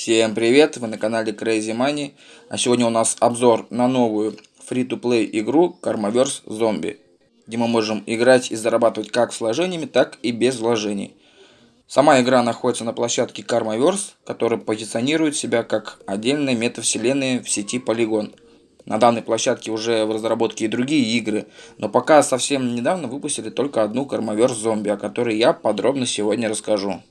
Всем привет, вы на канале Crazy Money, а сегодня у нас обзор на новую free-to-play игру Karmaverse Zombie, где мы можем играть и зарабатывать как с вложениями, так и без вложений. Сама игра находится на площадке Karmaverse, которая позиционирует себя как отдельная метавселенная в сети Polygon. На данной площадке уже в разработке и другие игры, но пока совсем недавно выпустили только одну Karmaverse Zombie, о которой я подробно сегодня расскажу.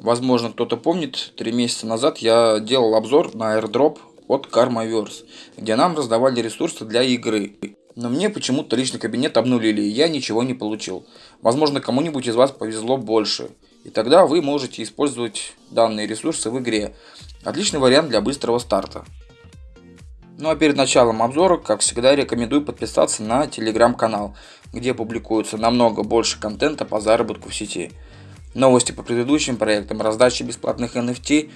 Возможно, кто-то помнит, три месяца назад я делал обзор на airdrop от Karmaverse, где нам раздавали ресурсы для игры. Но мне почему-то личный кабинет обнулили, и я ничего не получил. Возможно, кому-нибудь из вас повезло больше. И тогда вы можете использовать данные ресурсы в игре. Отличный вариант для быстрого старта. Ну а перед началом обзора, как всегда, рекомендую подписаться на телеграм-канал, где публикуется намного больше контента по заработку в сети новости по предыдущим проектам, раздачи бесплатных NFT,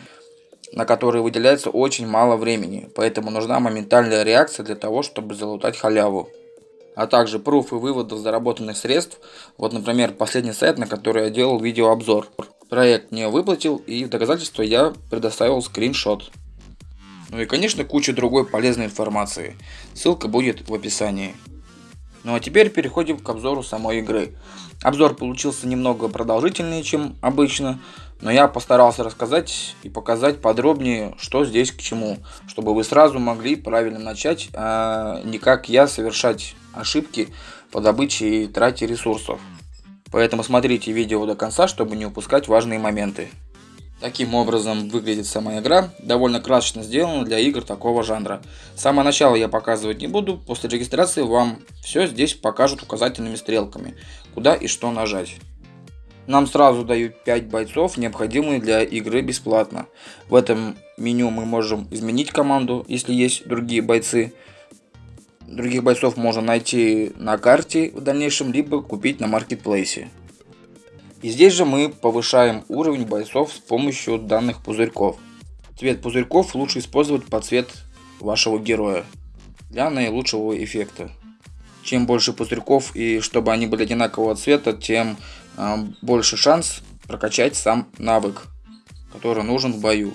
на которые выделяется очень мало времени, поэтому нужна моментальная реакция для того, чтобы залутать халяву. А также пруфы выводов заработанных средств, вот например последний сайт, на который я делал видеообзор. Проект не выплатил и в доказательство я предоставил скриншот. Ну и конечно куча другой полезной информации, ссылка будет в описании. Ну а теперь переходим к обзору самой игры. Обзор получился немного продолжительнее, чем обычно, но я постарался рассказать и показать подробнее, что здесь к чему, чтобы вы сразу могли правильно начать, а не как я совершать ошибки по добыче и трате ресурсов. Поэтому смотрите видео до конца, чтобы не упускать важные моменты. Таким образом выглядит сама игра, довольно красочно сделана для игр такого жанра. С самого начала я показывать не буду, после регистрации вам все здесь покажут указательными стрелками, куда и что нажать. Нам сразу дают 5 бойцов, необходимые для игры бесплатно. В этом меню мы можем изменить команду, если есть другие бойцы. Других бойцов можно найти на карте в дальнейшем, либо купить на маркетплейсе. И здесь же мы повышаем уровень бойцов с помощью данных пузырьков. Цвет пузырьков лучше использовать под цвет вашего героя для наилучшего эффекта. Чем больше пузырьков и чтобы они были одинакового цвета, тем э, больше шанс прокачать сам навык, который нужен в бою.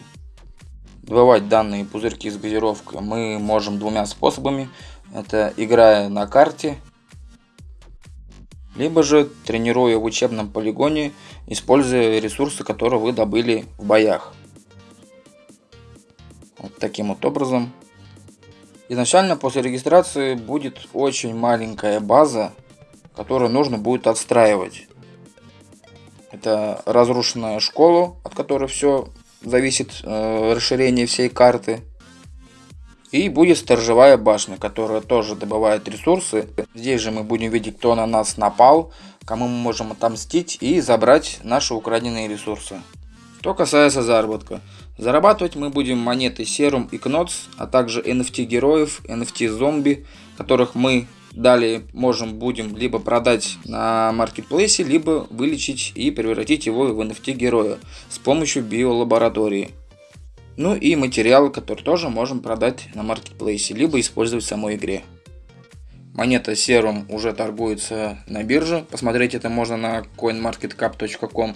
Добывать данные пузырьки с газировкой мы можем двумя способами. Это играя на карте либо же тренируя в учебном полигоне, используя ресурсы, которые вы добыли в боях. Вот таким вот образом. Изначально после регистрации будет очень маленькая база, которую нужно будет отстраивать. Это разрушенная школа, от которой все зависит э, расширение всей карты. И будет сторожевая башня, которая тоже добывает ресурсы. Здесь же мы будем видеть, кто на нас напал, кому мы можем отомстить и забрать наши украденные ресурсы. Что касается заработка. Зарабатывать мы будем монеты Serum и Knots, а также NFT героев, NFT зомби, которых мы далее можем будем либо продать на маркетплейсе, либо вылечить и превратить его в NFT героя с помощью биолаборатории. Ну и материалы, которые тоже можем продать на маркетплейсе, либо использовать в самой игре. Монета Serum уже торгуется на бирже. Посмотреть это можно на coinmarketcap.com.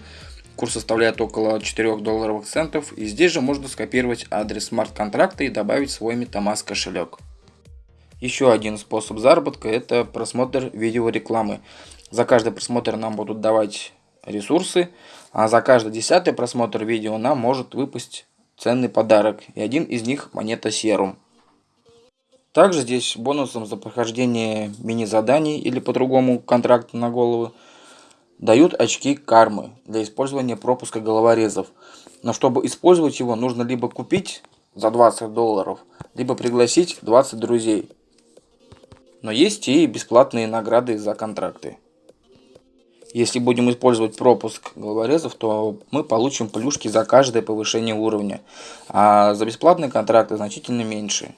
Курс составляет около 4 долларовых центов. И здесь же можно скопировать адрес смарт-контракта и добавить свой MetaMask кошелек. Еще один способ заработка это просмотр видеорекламы. За каждый просмотр нам будут давать ресурсы, а за каждый десятый просмотр видео нам может выпасть ценный подарок, и один из них монета серум. Также здесь бонусом за прохождение мини-заданий или по-другому контракта на голову дают очки кармы для использования пропуска головорезов. Но чтобы использовать его, нужно либо купить за 20 долларов, либо пригласить 20 друзей. Но есть и бесплатные награды за контракты. Если будем использовать пропуск головорезов, то мы получим плюшки за каждое повышение уровня, а за бесплатные контракты значительно меньше.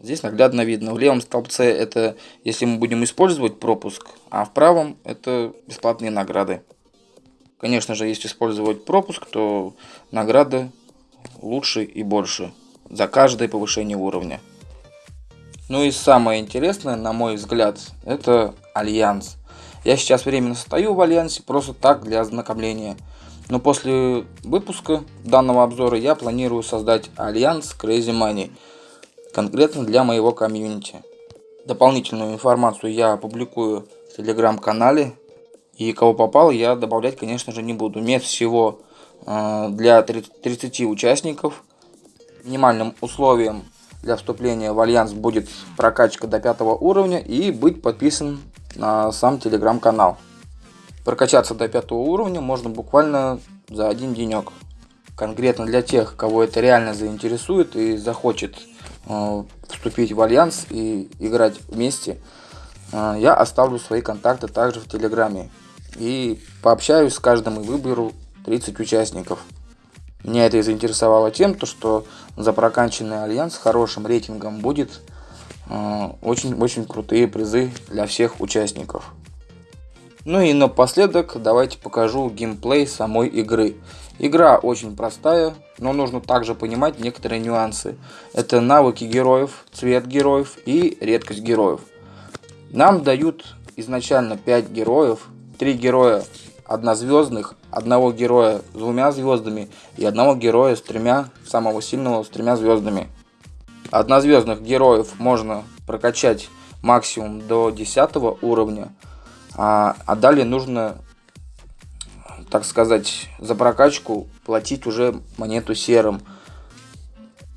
Здесь наглядно видно. В левом столбце это если мы будем использовать пропуск, а в правом это бесплатные награды. Конечно же, если использовать пропуск, то награды лучше и больше за каждое повышение уровня. Ну и самое интересное, на мой взгляд, это Альянс. Я сейчас временно стою в Альянсе просто так для ознакомления. Но после выпуска данного обзора я планирую создать альянс Crazy Money, конкретно для моего комьюнити. Дополнительную информацию я опубликую в телеграм-канале. И кого попало, я добавлять, конечно же, не буду. Мест всего э, для 30 участников. Минимальным условием для вступления в альянс будет прокачка до пятого уровня и быть подписан на сам телеграм-канал. Прокачаться до пятого уровня можно буквально за один денек. Конкретно для тех, кого это реально заинтересует и захочет э, вступить в альянс и играть вместе, э, я оставлю свои контакты также в телеграме. И пообщаюсь с каждым и выберу 30 участников. Меня это и заинтересовало тем, то, что за прокачанный альянс с хорошим рейтингом будет очень-очень э, крутые призы для всех участников. Ну и напоследок давайте покажу геймплей самой игры. Игра очень простая, но нужно также понимать некоторые нюансы. Это навыки героев, цвет героев и редкость героев. Нам дают изначально 5 героев, 3 героя однозвездных, одного героя с двумя звездами и одного героя с тремя, самого сильного с тремя звездами. Однозвездных героев можно прокачать максимум до 10 уровня, а, а далее нужно, так сказать, за прокачку платить уже монету серым.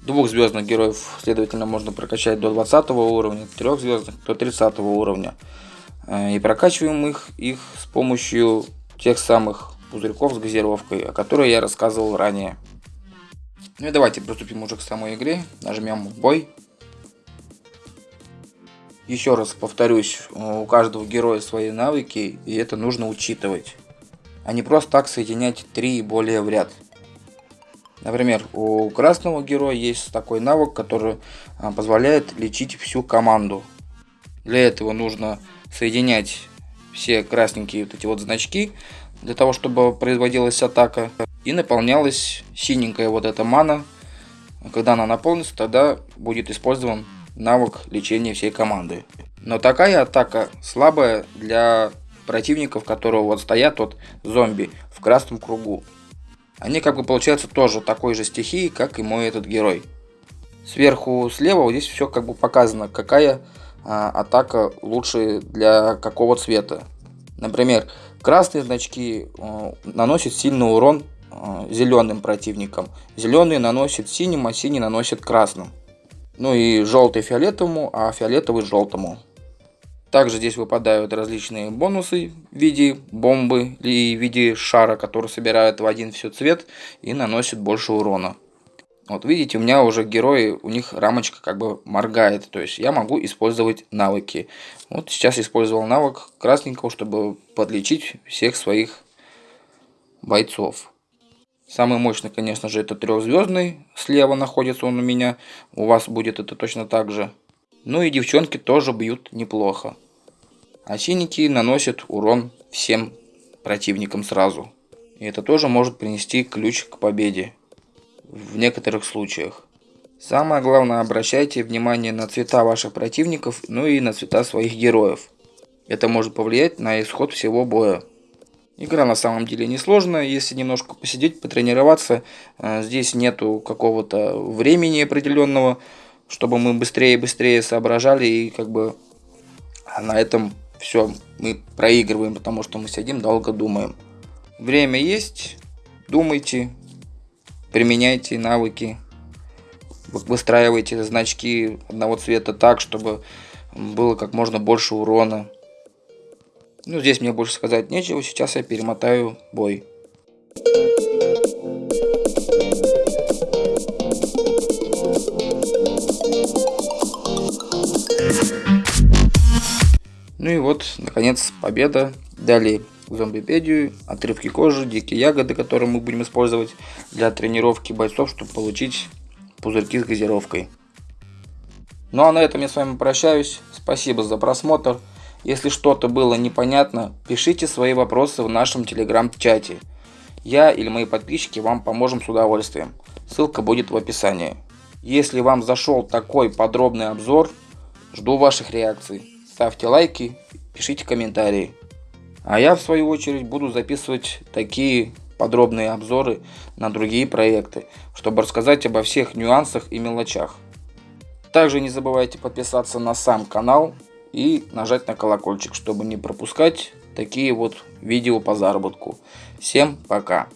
Двухзвездных героев, следовательно, можно прокачать до 20 уровня, трехзвездных до 30 уровня. Э, и прокачиваем их, их с помощью тех самых пузырьков с газировкой, о которой я рассказывал ранее. Ну и давайте приступим уже к самой игре. Нажмем бой. Еще раз повторюсь, у каждого героя свои навыки, и это нужно учитывать. А не просто так соединять три и более в ряд. Например, у красного героя есть такой навык, который а, позволяет лечить всю команду. Для этого нужно соединять все красненькие вот эти вот значки, для того, чтобы производилась атака. И наполнялась синенькая вот эта мана. Когда она наполнится, тогда будет использован навык лечения всей команды. Но такая атака слабая для противников, которые вот стоят вот зомби в красном кругу. Они как бы получаются тоже такой же стихии, как и мой этот герой. Сверху слева вот здесь все как бы показано, какая а, атака лучше для какого цвета. Например, красные значки а, наносят сильный урон зеленым противникам. Зеленые наносят синим, а синий наносит красным. Ну и желтый фиолетовому, а фиолетовый желтому. Также здесь выпадают различные бонусы в виде бомбы и в виде шара, который собирает в один все цвет и наносит больше урона. Вот видите, у меня уже герои, у них рамочка как бы моргает, то есть я могу использовать навыки. Вот сейчас использовал навык красненького, чтобы подлечить всех своих бойцов. Самый мощный, конечно же, это трехзвездный. Слева находится он у меня. У вас будет это точно так же. Ну и девчонки тоже бьют неплохо. Синенькие наносят урон всем противникам сразу. И это тоже может принести ключ к победе. В некоторых случаях. Самое главное, обращайте внимание на цвета ваших противников, ну и на цвета своих героев. Это может повлиять на исход всего боя. Игра на самом деле несложная, если немножко посидеть, потренироваться. Э, здесь нету какого-то времени определенного, чтобы мы быстрее и быстрее соображали и как бы на этом все мы проигрываем, потому что мы сидим долго думаем. Время есть, думайте, применяйте навыки, выстраивайте значки одного цвета так, чтобы было как можно больше урона. Ну, здесь мне больше сказать нечего, сейчас я перемотаю бой. Ну и вот, наконец, победа. Далее зомбипедию, отрывки кожи, дикие ягоды, которые мы будем использовать для тренировки бойцов, чтобы получить пузырьки с газировкой. Ну а на этом я с вами прощаюсь. Спасибо за просмотр. Если что-то было непонятно, пишите свои вопросы в нашем телеграм-чате. Я или мои подписчики вам поможем с удовольствием. Ссылка будет в описании. Если вам зашел такой подробный обзор, жду ваших реакций. Ставьте лайки, пишите комментарии. А я в свою очередь буду записывать такие подробные обзоры на другие проекты, чтобы рассказать обо всех нюансах и мелочах. Также не забывайте подписаться на сам канал и нажать на колокольчик, чтобы не пропускать такие вот видео по заработку. Всем пока!